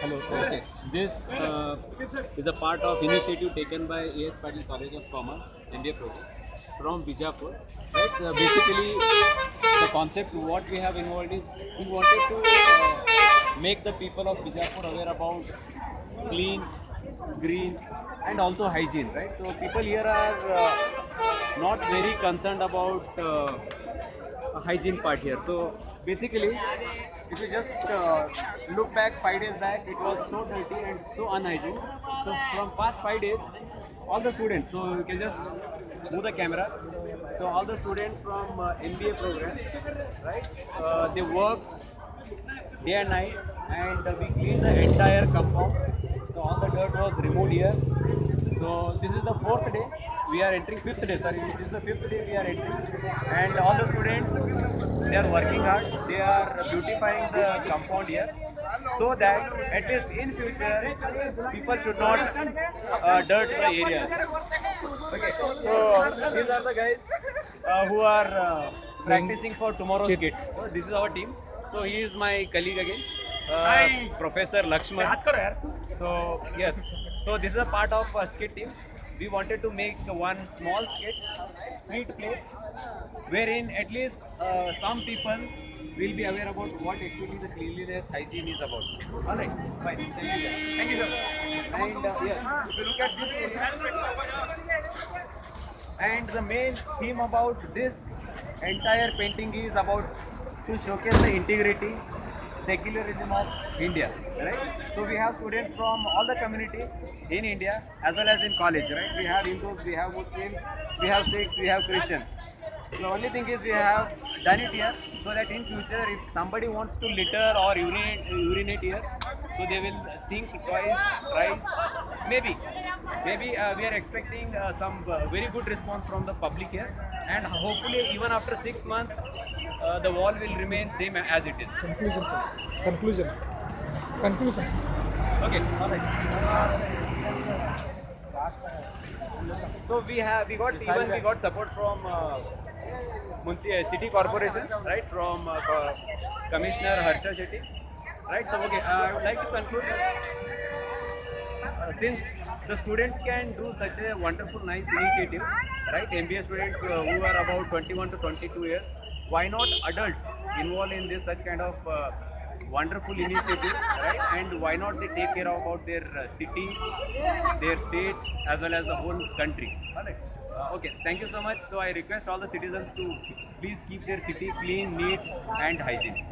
Hello. Okay. This uh, is a part of initiative taken by AS Patil College of Commerce MBA program from Bijapur. Right. So basically, the concept what we have involved is we wanted to uh, make the people of Bijapur aware about clean, green, and also hygiene. Right. So people here are uh, not very concerned about. Hygiene part here. So basically, if you just uh, look back five days back, it was so dirty and so unhygienic. So from past five days, all the students, so you can just move the camera. So all the students from uh, MBA program, right? Uh, they work day and night, and we clean the entire compound. So all the dirt was removed here. So this is the fourth day. We are entering fifth day. Sorry, this is the fifth day we are entering, and all the they are working hard. They are beautifying the compound here, so that at least in future people should not uh, dirt the area. Okay, so these are the guys uh, who are uh, practicing for tomorrow's skit. So this is our team. So he is my colleague again, uh, Professor Lakshman. So yes, so this is a part of a skit team. We wanted to make one small skit, street play, wherein at least uh, some people will be aware about what actually the cleanliness hygiene is about. All right, fine. Thank you. Thank you, sir. And uh, yes, if you look at this and the main theme about this entire painting is about to showcase the integrity secularism of india right? So we have students from all the community in india as well as in college right? We have hindus we have muslims we have sikhs we have christian. The only thing is we have done it here so that in future if somebody wants to litter or urinate, urinate here, so they will think twice, thrice, maybe. Maybe uh, we are expecting uh, some uh, very good response from the public here and hopefully even after six months uh, the wall will remain same as it is. Conclusion, sir. Conclusion. Conclusion. Okay, all right. So we have we got even we got support from uh, uh, city corporation, right? From uh, co- Commissioner Harsha Shetty, right? So okay, uh, I would like to conclude. Uh, since the students can do such a wonderful, nice initiative, right? MBA students uh, who are about 21 to 22 years, why not adults involved in this such kind of uh, wonderful initiatives, right? And why not they take care about their uh, city, their state, as well as the whole country. All right. Uh, okay, thank you so much. So I request all the citizens to please keep their city clean, neat, and hygiene.